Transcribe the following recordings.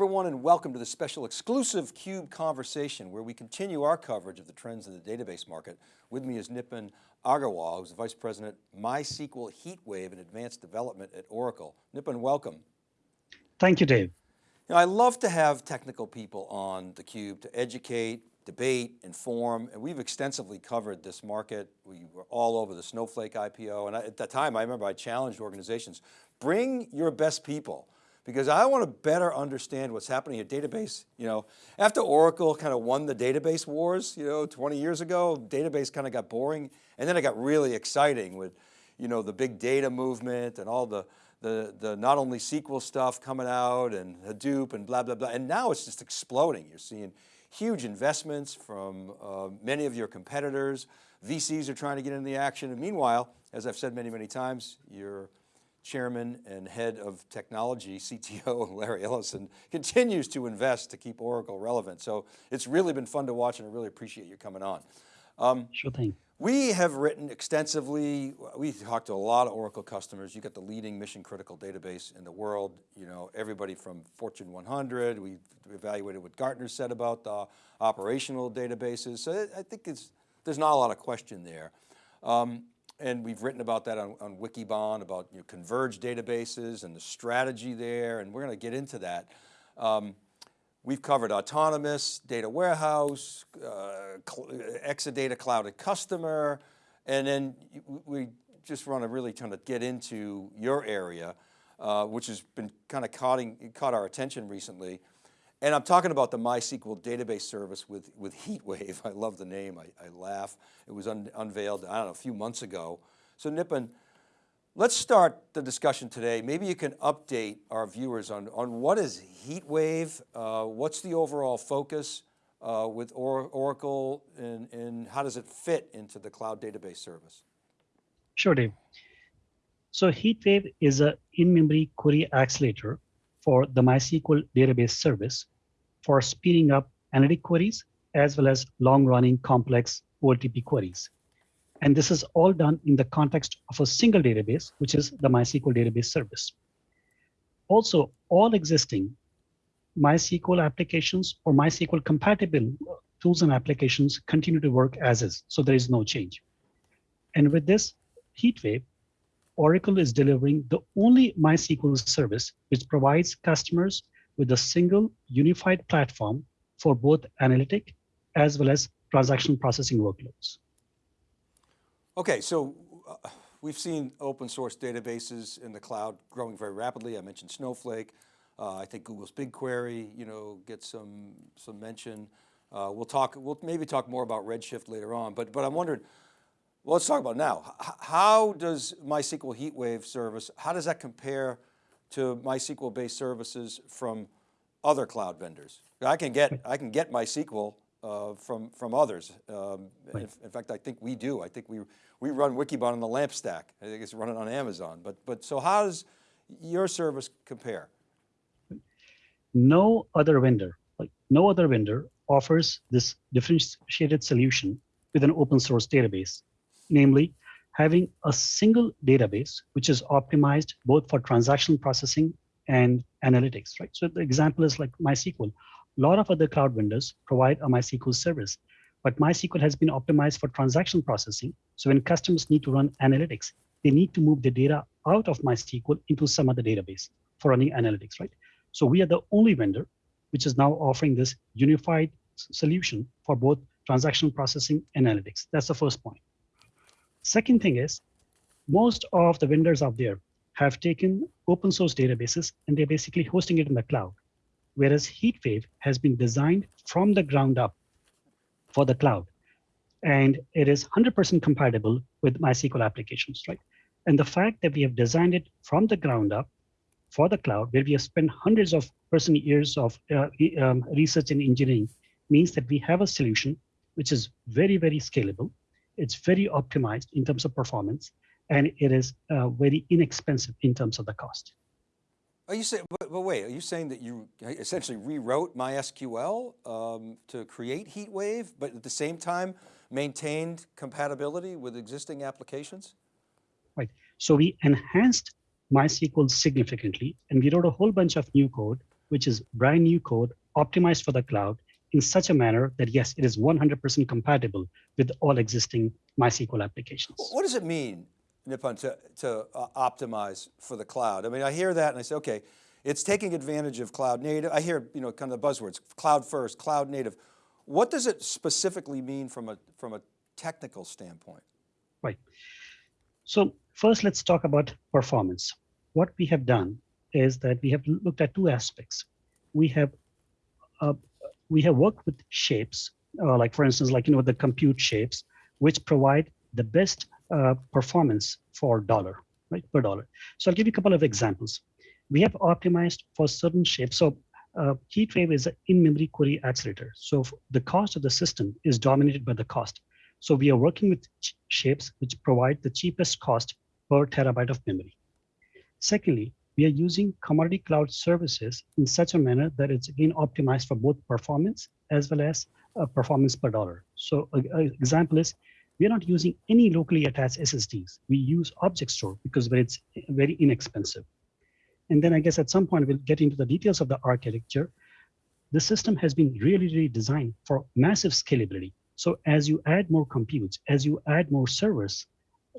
everyone and welcome to the special exclusive CUBE conversation where we continue our coverage of the trends in the database market. With me is Nipun Agarwal, who's the Vice President, MySQL HeatWave and Advanced Development at Oracle. Nipun, welcome. Thank you, Dave. You know, I love to have technical people on theCUBE to educate, debate, inform, and we've extensively covered this market. We were all over the Snowflake IPO, and I, at that time, I remember I challenged organizations, bring your best people because I want to better understand what's happening at database. You know, after Oracle kind of won the database wars, you know, 20 years ago, database kind of got boring. And then it got really exciting with, you know, the big data movement and all the, the, the not only SQL stuff coming out and Hadoop and blah, blah, blah. And now it's just exploding. You're seeing huge investments from uh, many of your competitors. VCs are trying to get in the action. And meanwhile, as I've said many, many times, you're chairman and head of technology, CTO Larry Ellison, continues to invest to keep Oracle relevant. So it's really been fun to watch and I really appreciate you coming on. Um, sure thing. We have written extensively, we talked to a lot of Oracle customers. You got the leading mission critical database in the world. You know, everybody from Fortune 100, we evaluated what Gartner said about the operational databases. So I think it's, there's not a lot of question there. Um, and we've written about that on, on Wikibon, about you know, converged databases and the strategy there, and we're going to get into that. Um, we've covered autonomous, data warehouse, uh, Exadata Cloud@Customer, and then we just want to really kind of get into your area, uh, which has been kind of caught, caught our attention recently. And I'm talking about the MySQL database service with, with HeatWave. I love the name, I, I laugh. It was un, unveiled, I don't know, a few months ago. So Nipun, let's start the discussion today. Maybe you can update our viewers on, on what is HeatWave, uh, what's the overall focus uh, with or Oracle and, and how does it fit into the cloud database service? Sure, Dave. So HeatWave is a in-memory query accelerator for the MySQL database service for speeding up analytic queries as well as long-running complex OLTP queries. And this is all done in the context of a single database, which is the MySQL database service. Also, all existing MySQL applications or MySQL compatible tools and applications continue to work as is, so there is no change. And with this HeatWave, Oracle is delivering the only MySQL service which provides customers with a single unified platform for both analytic as well as transaction processing workloads. Okay, so uh, we've seen open source databases in the cloud growing very rapidly. I mentioned Snowflake. Uh, I think Google's BigQuery, you know, gets some some mention. Uh, we'll talk. We'll maybe talk more about Redshift later on. But but I'm wondering, well, let's talk about now. How does MySQL HeatWave service, how does that compare to MySQL based services from other cloud vendors? I can get, I can get MySQL uh, from, from others. Um, in, in, fact, I think we do. I think we, we run Wikibon on the LAMP stack. I think it's running on Amazon. But, but so how does your service compare? No other vendor, like no other vendor offers this differentiated solution with an open source database namely having a single database which is optimized both for transaction processing and analytics, right? So the example is like MySQL. A lot of other cloud vendors provide a MySQL service, but MySQL has been optimized for transaction processing. So when customers need to run analytics, they need to move the data out of MySQL into some other database for running analytics, right? So we are the only vendor which is now offering this unified solution for both transaction processing and analytics. That's the first point. Second thing is, most of the vendors out there have taken open source databases and they're basically hosting it in the cloud. Whereas HeatWave has been designed from the ground up for the cloud. And it is 100% compatible with MySQL applications, right? And the fact that we have designed it from the ground up for the cloud, where we have spent hundreds of person years of uh, um, research and engineering, means that we have a solution which is very, very scalable, it's very optimized in terms of performance, and it is uh, very inexpensive in terms of the cost. Are you saying, but, but, wait, are you saying that you essentially rewrote MySQL um, to create HeatWave, but at the same time maintained compatibility with existing applications? Right, so we enhanced MySQL significantly, and we wrote a whole bunch of new code which is brand new code optimized for the cloud in such a manner that yes, it is 100% compatible with all existing MySQL applications. What does it mean, Nipun, to, to uh, optimize for the cloud? I mean, I hear that and I say, okay, it's taking advantage of cloud native. I hear, you know, kind of the buzzwords, cloud first, cloud native. What does it specifically mean from a, from a technical standpoint? Right. So first, let's talk about performance. What we have done is that we have looked at two aspects. We have uh, we have worked with shapes, uh, like for instance, like you know the compute shapes, which provide the best uh, performance for dollar, right per dollar. So I'll give you a couple of examples. We have optimized for certain shapes. So uh, HeatWave is an in-memory query accelerator. So the cost of the system is dominated by the cost. So we are working with shapes which provide the cheapest cost per terabyte of memory. Secondly, we are using commodity cloud services in such a manner that it's again optimized for both performance as well as uh, performance per dollar. So an example is we are not using any locally attached SSDs. We use object store because it's very inexpensive. And then I guess at some point we'll get into the details of the architecture. The system has been really, really designed for massive scalability. So as you add more computes, as you add more servers,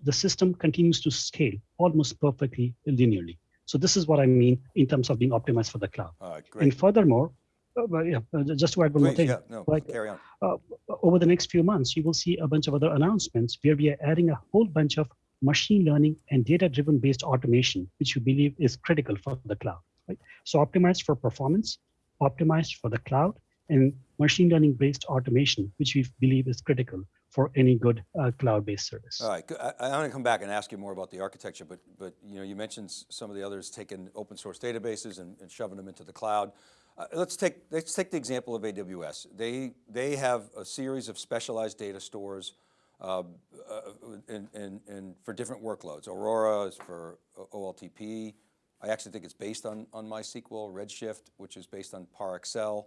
the system continues to scale almost perfectly linearly. So this is what I mean in terms of being optimized for the cloud. All right, great. And furthermore, uh, yeah, uh, just to add one Please, more thing, yeah, no, like, carry on. uh, over the next few months, you will see a bunch of other announcements where we are adding a whole bunch of machine learning and data-driven based automation, which we believe is critical for the cloud. Right? So optimized for performance, optimized for the cloud, and machine learning based automation, which we believe is critical for any good uh, cloud-based service. All right, I, I want to come back and ask you more about the architecture, but, but you know, you mentioned some of the others taking open source databases and, and shoving them into the cloud. Uh, let's take let's take the example of AWS. They they have a series of specialized data stores, uh, uh, and, and, and for different workloads. Aurora is for OLTP. I actually think it's based on on MySQL. Redshift, which is based on ParAccel.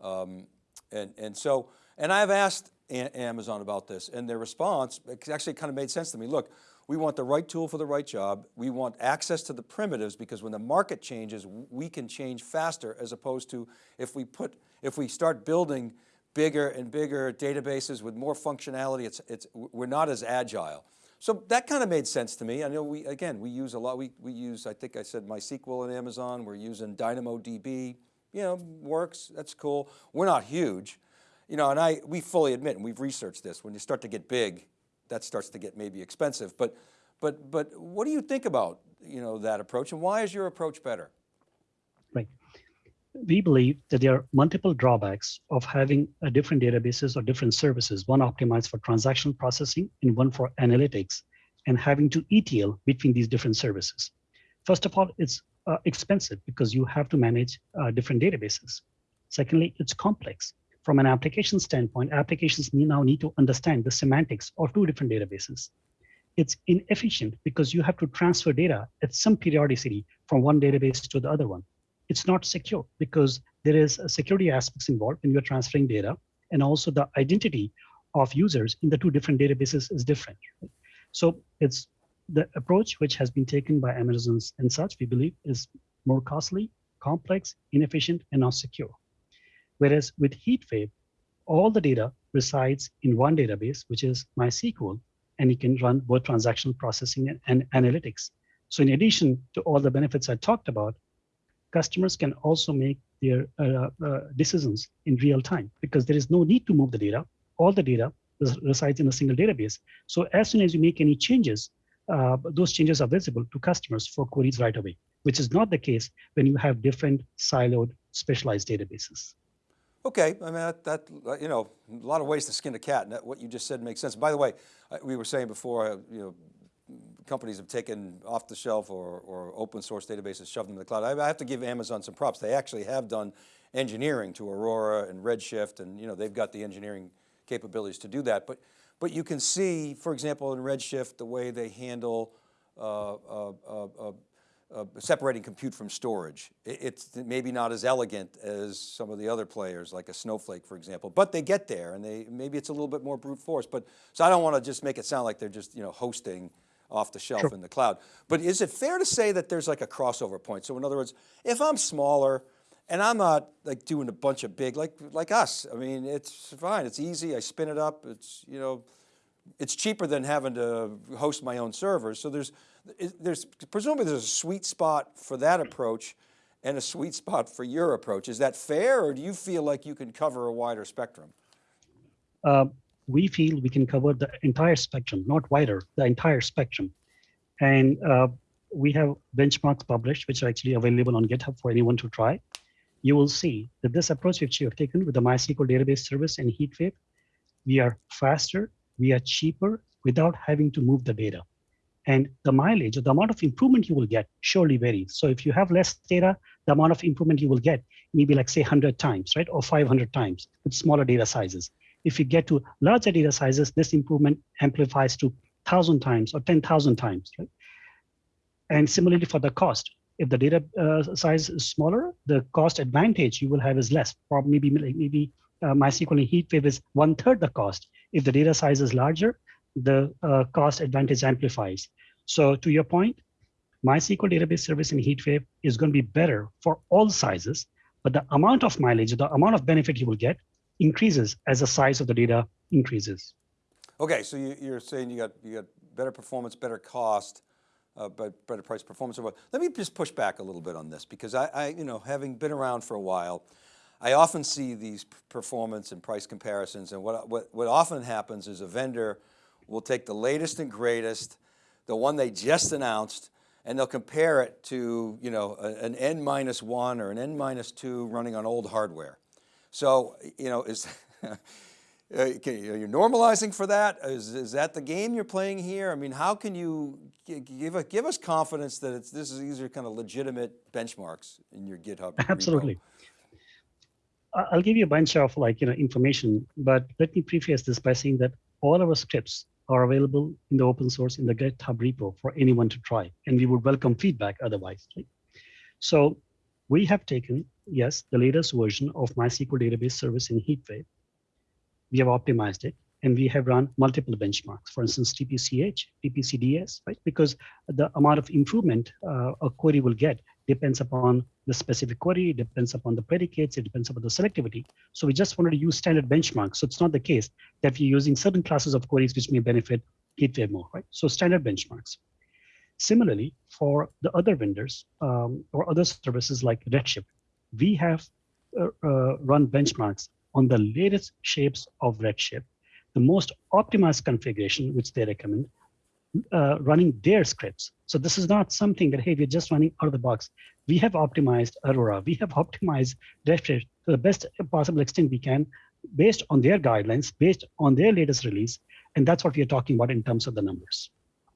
Um, and, and so, and I've asked Amazon about this and their response actually kind of made sense to me. Look, we want the right tool for the right job. We want access to the primitives because when the market changes, we can change faster as opposed to if we put, if we start building bigger and bigger databases with more functionality, it's, it's, we're not as agile. So that kind of made sense to me. I know we, again, we use a lot, we, we use, I think I said MySQL in Amazon, we're using DynamoDB you know, works, that's cool. We're not huge, you know, and I, we fully admit, and we've researched this, when you start to get big, that starts to get maybe expensive, but, but, but what do you think about, you know, that approach and why is your approach better? Right. We believe that there are multiple drawbacks of having a different databases or different services, one optimized for transactional processing and one for analytics, and having to ETL between these different services. First of all, it's uh, expensive because you have to manage uh, different databases. Secondly, it's complex. From an application standpoint, applications now need to understand the semantics of two different databases. It's inefficient because you have to transfer data at some periodicity from one database to the other one. It's not secure because there is security aspects involved when you're transferring data and also the identity of users in the two different databases is different. So it's the approach which has been taken by Amazon's and such, we believe, is more costly, complex, inefficient, and not secure. Whereas with HeatWave, all the data resides in one database, which is MySQL, and you can run both transactional processing and, and analytics. So in addition to all the benefits I talked about, customers can also make their uh, uh, decisions in real time because there is no need to move the data. All the data resides in a single database. So as soon as you make any changes, uh, those changes are visible to customers for queries right away, which is not the case when you have different siloed specialized databases. Okay, I mean, that, that, you know, a lot of ways to skin a cat and that, what you just said makes sense. By the way, we were saying before, uh, you know, companies have taken off the shelf or, or open source databases, shoved them in the cloud. I, I have to give Amazon some props. They actually have done engineering to Aurora and Redshift and, you know, they've got the engineering capabilities to do that. But but you can see, for example, in Redshift, the way they handle uh, uh, uh, uh, separating compute from storage. It's maybe not as elegant as some of the other players, like a Snowflake, for example, but they get there and they maybe it's a little bit more brute force. But so I don't want to just make it sound like they're just you know hosting off the shelf sure. in the cloud. But is it fair to say that there's like a crossover point? So in other words, if I'm smaller and I'm not like doing a bunch of big, like, like us. I mean, it's fine, it's easy, I spin it up, it's, you know, it's cheaper than having to host my own servers. So there's, there's presumably there's a sweet spot for that approach and a sweet spot for your approach. Is that fair or do you feel like you can cover a wider spectrum? Uh, we feel we can cover the entire spectrum, not wider, the entire spectrum. And uh, we have benchmarks published, which are actually available on GitHub for anyone to try. You will see that this approach which you have taken with the MySQL database service and HeatWave, we are faster, we are cheaper without having to move the data. And the mileage or the amount of improvement you will get surely varies. So if you have less data, the amount of improvement you will get maybe like say 100 times, right? Or 500 times with smaller data sizes. If you get to larger data sizes, this improvement amplifies to 1,000 times or 10,000 times, right? And similarly for the cost, if the data uh, size is smaller, the cost advantage you will have is less. Or maybe maybe uh, MySQL and HeatWave is one third the cost. If the data size is larger, the uh, cost advantage amplifies. So to your point, MySQL database service in HeatWave is going to be better for all sizes, but the amount of mileage, the amount of benefit you will get increases as the size of the data increases. Okay, so you, are saying you got, you got better performance, better cost, uh, but better price performance. Let me just push back a little bit on this because I, I, you know, having been around for a while, I often see these performance and price comparisons and what, what, what often happens is a vendor will take the latest and greatest, the one they just announced, and they'll compare it to you know, an N minus one or an N minus two running on old hardware. So, you know, is, uh, are you normalizing for that? Is, is that the game you're playing here? I mean, how can you give, a, give us confidence that it's, this is, these are kind of legitimate benchmarks in your GitHub? Absolutely. Repo? I'll give you a bunch of like, you know, information, but let me preface this by saying that all our scripts are available in the open source in the GitHub repo for anyone to try, and we would welcome feedback otherwise. Right? So we have taken, yes, the latest version of MySQL database service in HeatWave. We have optimized it, and we have run multiple benchmarks, for instance, TPCH, TPCDS, right? Because the amount of improvement uh, a query will get depends upon the specific query, depends upon the predicates, it depends upon the selectivity. So we just wanted to use standard benchmarks. So it's not the case that we're using certain classes of queries which may benefit HeatWave more, right? So standard benchmarks. Similarly, for the other vendors um, or other services like Redshift, we have uh, uh, run benchmarks on the latest shapes of Redshift, the most optimized configuration, which they recommend, uh, running their scripts. So this is not something that, hey, we're just running out of the box. We have optimized Aurora. We have optimized Redshift to the best possible extent we can based on their guidelines, based on their latest release. And that's what we are talking about in terms of the numbers.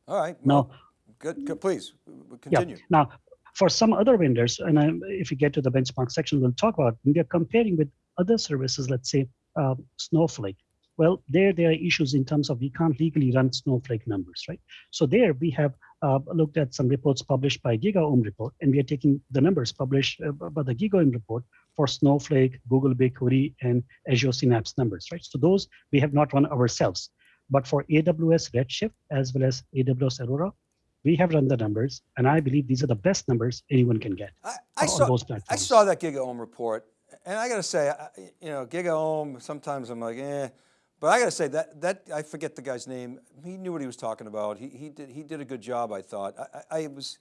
All right. Well, now, good, good, please continue. Yeah. Now, for some other vendors, and I, if we get to the benchmark section, we'll talk about when we are comparing with other services, let's say uh, Snowflake, well, there, there are issues in terms of we can't legally run Snowflake numbers, right? So there we have uh, looked at some reports published by GigaOM report, and we are taking the numbers published uh, by the GigaOM report for Snowflake, Google BigQuery, and Azure Synapse numbers, right? So those we have not run ourselves. But for AWS Redshift, as well as AWS Aurora, we have run the numbers, and I believe these are the best numbers anyone can get I, I saw, those platforms. I saw that GigaOM report, and I got to say, you know, GigaOM, sometimes I'm like, eh, but I got to say that, that, I forget the guy's name. He knew what he was talking about. He, he, did, he did a good job, I thought. I, I, was,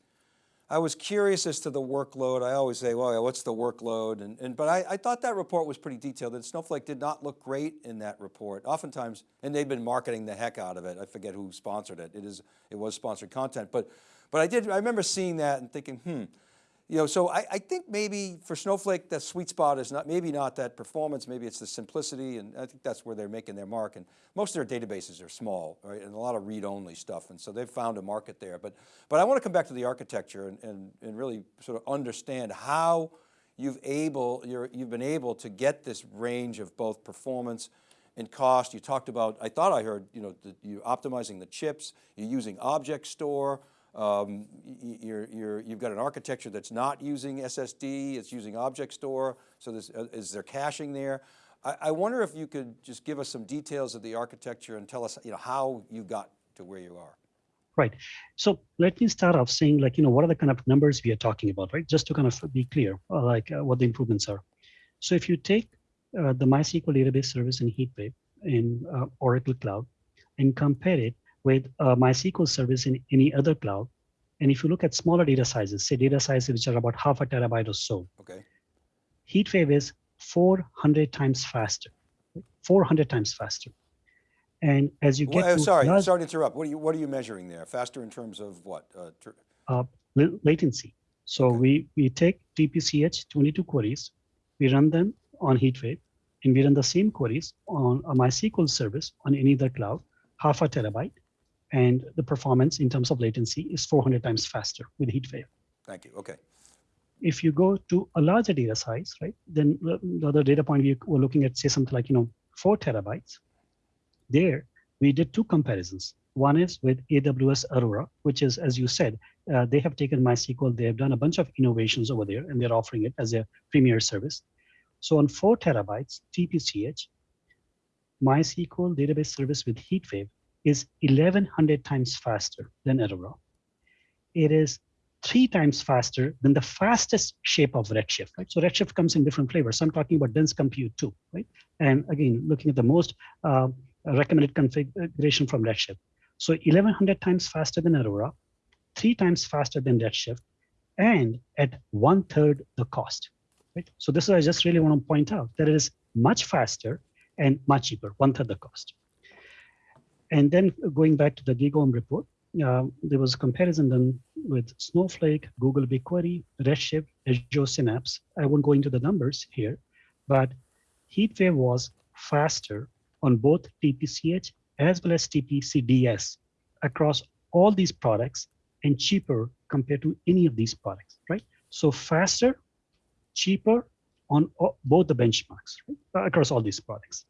I was curious as to the workload. I always say, well, what's the workload? And, and, but I, I thought that report was pretty detailed and Snowflake did not look great in that report. Oftentimes, and they've been marketing the heck out of it. I forget who sponsored it. It, is, it was sponsored content. But, but I did, I remember seeing that and thinking, hmm, you know, so I, I, think maybe for Snowflake, the sweet spot is not, maybe not that performance, maybe it's the simplicity, and I think that's where they're making their mark. And most of their databases are small, right, and a lot of read-only stuff, and so they've found a market there. But, but I want to come back to the architecture and, and, and really sort of understand how you've able, you're, you've been able to get this range of both performance and cost. You talked about, I thought I heard, you know, the, you're optimizing the chips, you're using object store, um, you're, you're, you've got an architecture that's not using SSD, it's using object store, so there's, uh, is there caching there? I, I, wonder if you could just give us some details of the architecture and tell us you know, how you got to where you are. Right. So let me start off saying like, you know, what are the kind of numbers we are talking about, right? Just to kind of be clear, uh, like uh, what the improvements are. So if you take uh, the MySQL database service in HeatWave in uh, Oracle Cloud and compare it with a MySQL service in any other cloud, and if you look at smaller data sizes, say data sizes which are about half a terabyte or so, Okay, HeatWave is 400 times faster, 400 times faster. And as you get well, uh, sorry, large- sorry to interrupt. What are you, what are you measuring there? Faster in terms of what? Uh, uh, latency. So Okay. we, we take TPCH 22 queries, we run them on HeatWave, and we run the same queries on a MySQL service on any other cloud, half a terabyte, and the performance in terms of latency is 400 times faster with HeatWave. Thank you, okay. If you go to a larger data size, right, then the the other data point we were looking at, say something like, you know, four terabytes, there we did two comparisons. One is with AWS Aurora, which is, as you said, uh, they have taken MySQL, they have done a bunch of innovations over there, and they're offering it as a premier service. So on four terabytes, TPCH, MySQL database service with HeatWave is 1100 times faster than Aurora. It is three times faster than the fastest shape of Redshift, right? So Redshift comes in different flavors. So I'm talking about dense compute too, right? And again, looking at the most uh, recommended configuration from Redshift. So 1100 times faster than Aurora, three times faster than Redshift, and at one third the cost. Right? So this is I just really want to point out that it is much faster and much cheaper, one third the cost. And then going back to the GigaOM report, uh, there was a comparison done with Snowflake, Google BigQuery, Redshift, Azure Synapse. I won't go into the numbers here, but HeatWave was faster on both TPCH as well as TPCDS across all these products and cheaper compared to any of these products, right? So faster, cheaper on both the benchmarks right? across all these products.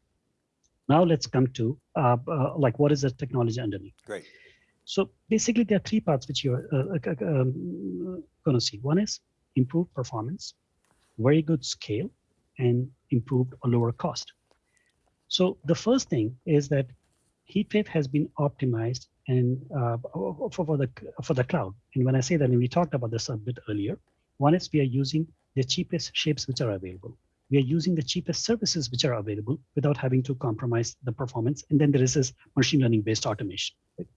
Now let's come to uh, uh, like what is the technology underneath. Great. So basically, there are three parts which you're uh, uh, um, going to see. One is improved performance, very good scale, and improved or lower cost. So the first thing is that heat HeatWave has been optimized and uh, for, for the for the cloud. And when I say that, and we talked about this a bit earlier, one is we are using the cheapest shapes which are available. We are using the cheapest services which are available without having to compromise the performance. And then there is this machine learning based automation. right?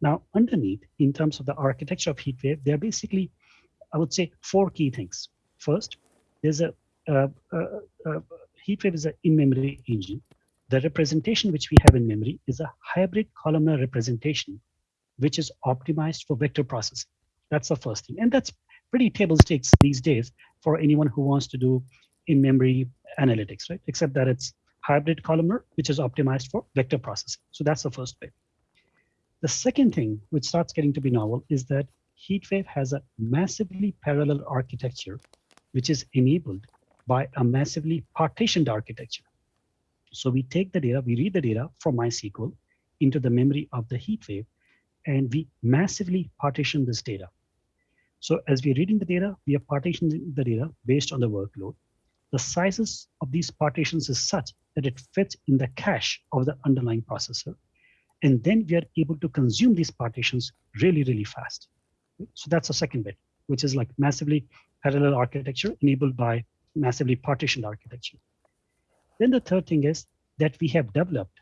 Now, underneath, in terms of the architecture of HeatWave, there are basically, I would say, four key things. First, there's a, uh, uh, uh, HeatWave is an in-memory engine. The representation which we have in memory is a hybrid columnar representation, which is optimized for vector processing. That's the first thing. And that's pretty table stakes these days for anyone who wants to do in-memory analytics, right? Except that it's hybrid columnar, which is optimized for vector processing. So that's the first bit. The second thing, which starts getting to be novel, is that HeatWave has a massively parallel architecture, which is enabled by a massively partitioned architecture. So we take the data, we read the data from MySQL into the memory of the HeatWave, and we massively partition this data. So as we're reading the data, we are partitioning the data based on the workload. The sizes of these partitions is such that it fits in the cache of the underlying processor. And then we are able to consume these partitions really, really fast. So that's the second bit, which is like massively parallel architecture enabled by massively partitioned architecture. Then the third thing is that we have developed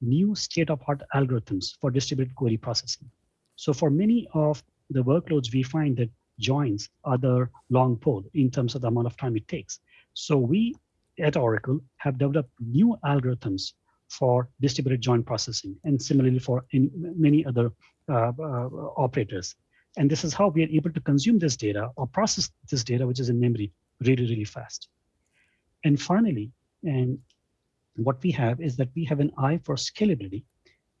new state-of-art algorithms for distributed query processing. So for many of the workloads, we find that joins are the long pole in terms of the amount of time it takes. So we at Oracle have developed new algorithms for distributed join processing and similarly for many other uh, uh, operators. And this is how we are able to consume this data or process this data, which is in memory, really, really fast. And finally, and what we have is that we have an eye for scalability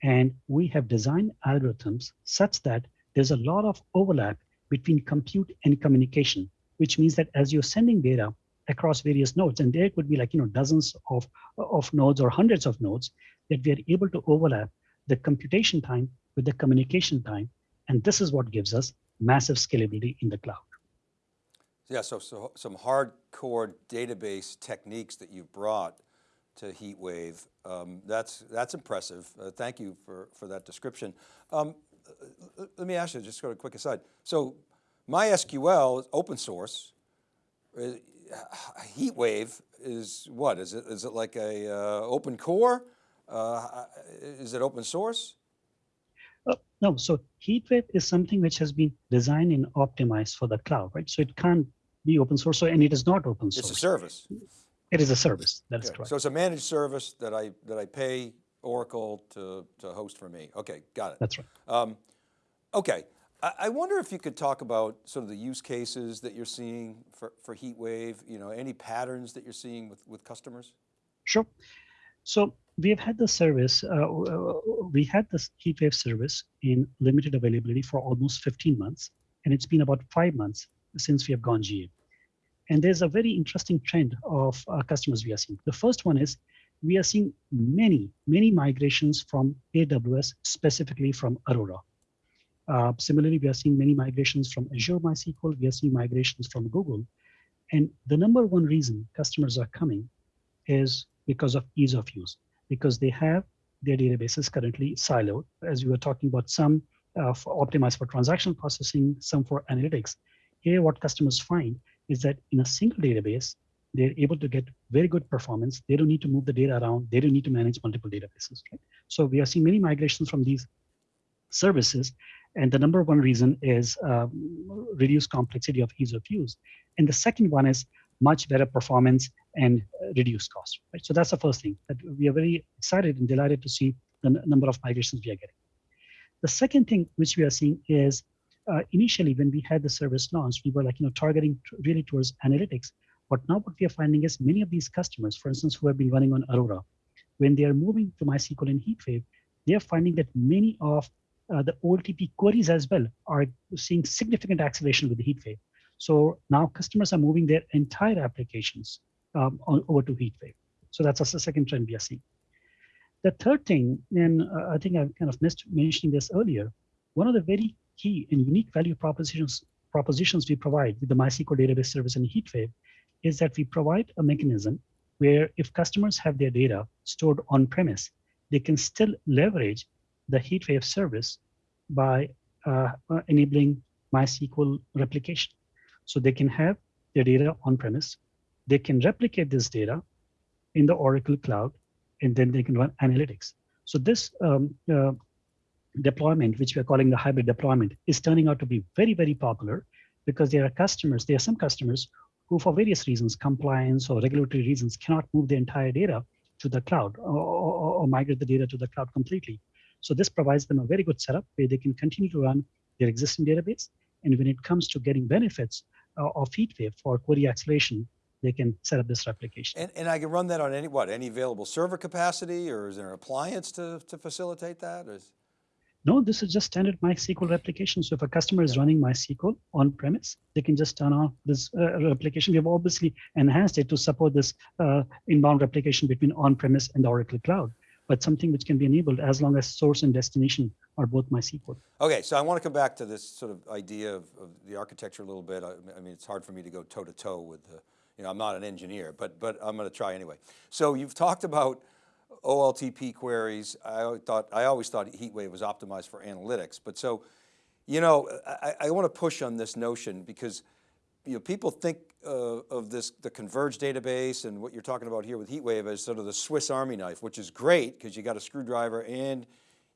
and we have designed algorithms such that there's a lot of overlap between compute and communication, which means that as you're sending data across various nodes, and there could be like, you know, dozens of, of nodes or hundreds of nodes, that we are able to overlap the computation time with the communication time. And this is what gives us massive scalability in the cloud. Yeah, so, so some hardcore database techniques that you've brought to HeatWave. Um, that's, that's impressive. Uh, thank you for, for that description. Um, let me ask you, just go to a quick aside. So MySQL is open source. Uh, HeatWave is what? Is it, is it like a uh, open core? Uh, is it open source? Uh, no, so HeatWave is something which has been designed and optimized for the cloud, right? So it can't be open source, so, and it is not open source. It's a service. It is a service. That is Okay, correct. So it's a managed service that I, that I pay Oracle to, to host for me. Okay, got it. That's right. Um, okay, I, wonder if you could talk about sort of the use cases that you're seeing for, for HeatWave, you know, any patterns that you're seeing with, with customers? Sure. So we have had the service, uh, uh, we had this HeatWave service in limited availability for almost 15 months, and it's been about five months since we have gone GA. And there's a very interesting trend of uh, customers we are seeing. The first one is we are seeing many, many migrations from AWS, specifically from Aurora. Uh, similarly, we are seeing many migrations from Azure MySQL. We are seeing migrations from Google. And the number one reason customers are coming is because of ease of use, because they have their databases currently siloed, as we were talking about, some uh, for optimized for transaction processing, some for analytics. Here, what customers find is that in a single database, they're able to get very good performance. They don't need to move the data around. They don't need to manage multiple databases. Right? So we are seeing many migrations from these services. And the number one reason is um, reduced complexity of ease of use. And the second one is much better performance and reduced cost. Right? So that's the first thing that we are very excited and delighted to see the number of migrations we are getting. The second thing which we are seeing is uh, initially when we had the service launched, we were like, you know, targeting really towards analytics. But now what we are finding is many of these customers, for instance, who have been running on Aurora, when they are moving to MySQL and HeatWave, they are finding that many of uh, the OLTP queries as well are seeing significant acceleration with the HeatWave. So now customers are moving their entire applications um, on, over to HeatWave. So that's a second trend we are seeing. The third thing, and uh, I think I kind of missed mentioning this earlier, one of the very key and unique value propositions propositions we provide with the MySQL database service and HeatWave is that we provide a mechanism where if customers have their data stored on premise, they can still leverage the HeatWave service by uh, uh, enabling MySQL replication. So they can have their data on premise, they can replicate this data in the Oracle cloud, and then they can run analytics. So this um, uh, deployment, which we're calling the hybrid deployment, is turning out to be very, very popular because there are customers, there are some customers who for various reasons, compliance or regulatory reasons, cannot move the entire data to the cloud or, or, or migrate the data to the cloud completely. So this provides them a very good setup where they can continue to run their existing database. And when it comes to getting benefits uh, of HeatWave for query acceleration, they can set up this replication. And, and I can run that on any, what, any available server capacity or is there an appliance to, to facilitate that? Is, No, this is just standard MySQL replication. So if a customer is running MySQL on premise, they can just turn on this uh, replication. We have obviously enhanced it to support this uh, inbound replication between on-premise and the Oracle Cloud, but something which can be enabled as long as source and destination are both MySQL. Okay, so I want to come back to this sort of idea of, of the architecture a little bit. I, I mean, it's hard for me to go toe to toe with the, you know, I'm not an engineer, but, but I'm going to try anyway. So you've talked about OLTP queries. I thought, I always thought HeatWave was optimized for analytics, but so, you know, I, I want to push on this notion because, you know, people think uh, of this, the converged database and what you're talking about here with HeatWave as sort of the Swiss Army knife, which is great because you got a screwdriver and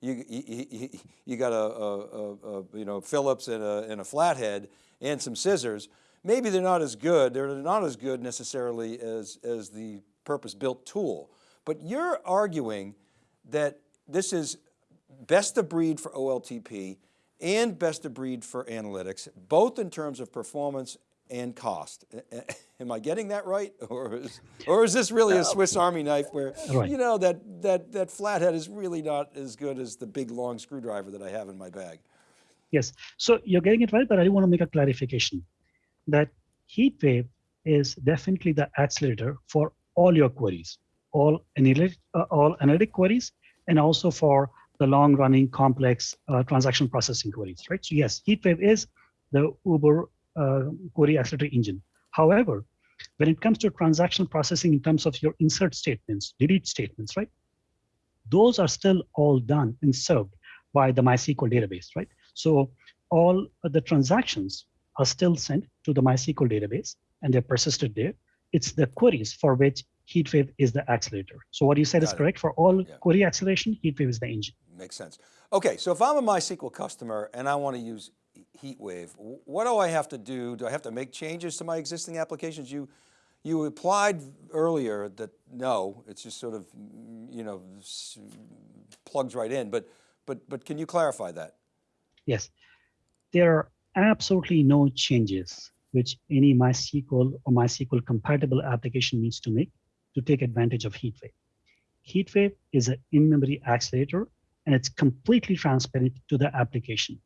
you, you, you, got a, a, a, you know, Phillips and a, and a flathead and some scissors. Maybe they're not as good. They're not as good necessarily as, as the purpose-built tool. But you're arguing that this is best of breed for OLTP and best of breed for analytics, both in terms of performance and cost. Am I getting that right? Or is, or is this really a Swiss Army knife where, Right. you know, that, that, that flathead is really not as good as the big long screwdriver that I have in my bag? Yes, so you're getting it right, but I do want to make a clarification that HeatWave is definitely the accelerator for all your queries, all analytic, uh, all analytic queries, and also for the long-running complex uh, transaction processing queries, right? So yes, HeatWave is the Uber uh, query accelerator engine. However, when it comes to transaction processing in terms of your insert statements, delete statements, right? Those are still all done and served by the MySQL database, right? So all the transactions are still sent to the MySQL database and they're persisted there. It's the queries for which HeatWave is the accelerator. So what you said is it. correct. For all Yeah. query acceleration, HeatWave is the engine. Makes sense. Okay, so if I'm a MySQL customer and I want to use HeatWave, wh- what do I have to do? Do I have to make changes to my existing applications? You, you applied earlier that no, it's just sort of, you know, plugs right in, but, but, but can you clarify that? Yes, there are absolutely no changes which any MySQL or MySQL compatible application needs to make to take advantage of HeatWave. HeatWave is an in-memory accelerator and it's completely transparent to the application.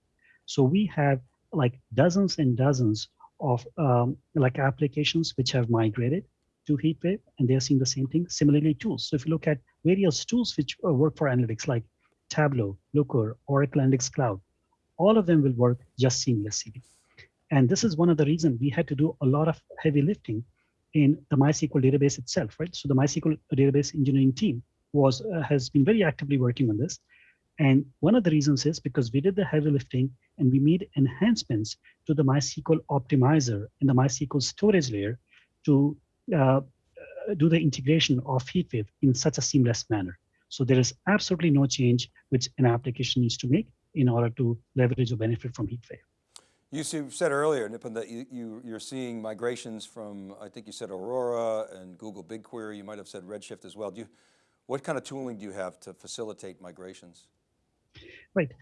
So we have like dozens and dozens of um, like applications which have migrated to HeatWave and they're seeing the same thing. Similarly, tools. So if you look at various tools which uh, work for analytics like Tableau, Looker, Oracle Analytics Cloud, all of them will work just seamlessly. And this is one of the reasons we had to do a lot of heavy lifting in the MySQL database itself, right? So the MySQL database engineering team was uh, has been very actively working on this. And one of the reasons is because we did the heavy lifting and we made enhancements to the MySQL optimizer and the MySQL storage layer to uh, do the integration of HeatWave in such a seamless manner. So there is absolutely no change which an application needs to make in order to leverage or benefit from HeatWave. You said earlier, Nipun, that you, you, you're seeing migrations from, I think you said Aurora and Google BigQuery, you might have said Redshift as well. Do you, what kind of tooling do you have to facilitate migrations? Right.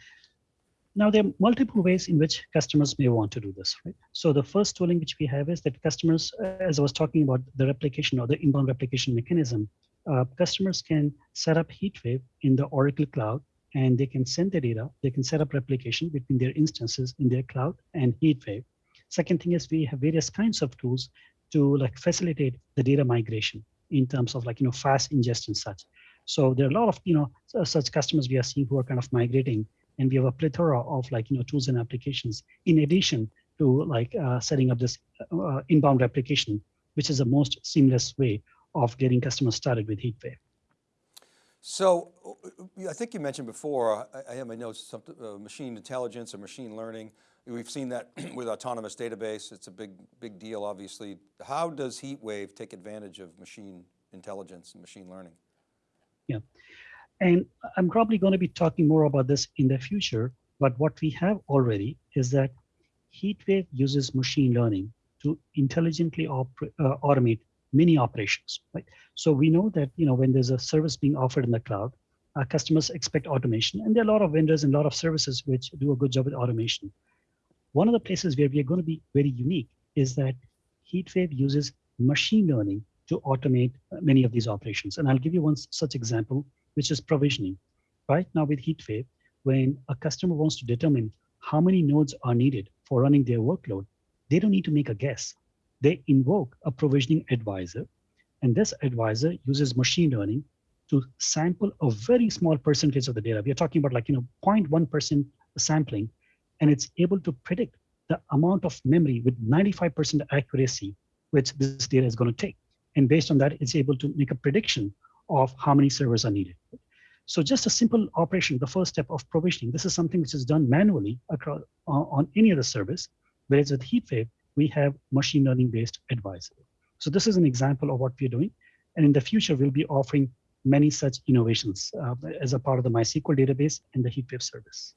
Now, there are multiple ways in which customers may want to do this, right? So the first tooling which we have is that customers, as I was talking about the replication or the inbound replication mechanism, uh, customers can set up HeatWave in the Oracle Cloud and they can send the data. They can set up replication between their instances in their cloud and HeatWave. Second thing is we have various kinds of tools to like facilitate the data migration in terms of like, you know, fast ingest and such. So there are a lot of, you know, such customers we are seeing who are kind of migrating and we have a plethora of like, you know, tools and applications in addition to like uh, setting up this uh, inbound replication, which is the most seamless way of getting customers started with HeatWave. So uh, I think you mentioned before, I, I have my notes, something, uh, machine intelligence or machine learning. We've seen that with autonomous database. It's a big, big deal, obviously. How does HeatWave take advantage of machine intelligence and machine learning? Yeah. And I'm probably going to be talking more about this in the future, but what we have already is that HeatWave uses machine learning to intelligently uh, automate many operations, right? So we know that, you know, when there's a service being offered in the cloud, our customers expect automation, and there are a lot of vendors and a lot of services which do a good job with automation. One of the places where we are going to be very unique is that HeatWave uses machine learning to automate uh, many of these operations. And I'll give you one such example, which is provisioning. Right now with HeatWave, when a customer wants to determine how many nodes are needed for running their workload, they don't need to make a guess. They invoke a provisioning advisor, and this advisor uses machine learning to sample a very small percentage of the data. We are talking about like, you know, 0.1% sampling, and it's able to predict the amount of memory with 95% accuracy which this data is going to take. And based on that, it's able to make a prediction of how many servers are needed. So just a simple operation, the first step of provisioning, this is something which is done manually across uh, on any other service, whereas with HeatWave, we have machine learning based advisor. So this is an example of what we're doing. And in the future, we'll be offering many such innovations uh, as a part of the MySQL database and the HeatWave service.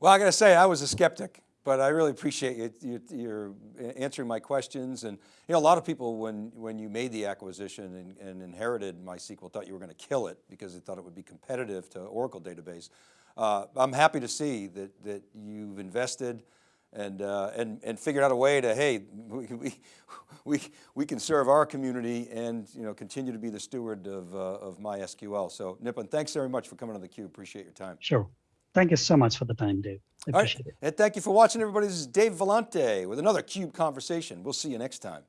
Well, I got to say, I was a skeptic, but I really appreciate you, you, answering my questions. And you know, a lot of people, when, when you made the acquisition and, and inherited MySQL, thought you were going to kill it because they thought it would be competitive to Oracle database. Uh, I'm happy to see that, that you've invested and, uh, and, and figured out a way to, hey, we, we, we, we can serve our community and you know, continue to be the steward of, uh, of MySQL. So Nipun, thanks very much for coming on theCUBE, appreciate your time. Sure. Thank you so much for the time, Dave. I All right, appreciate it. and thank you for watching everybody. This is Dave Vellante with another CUBE Conversation. We'll see you next time.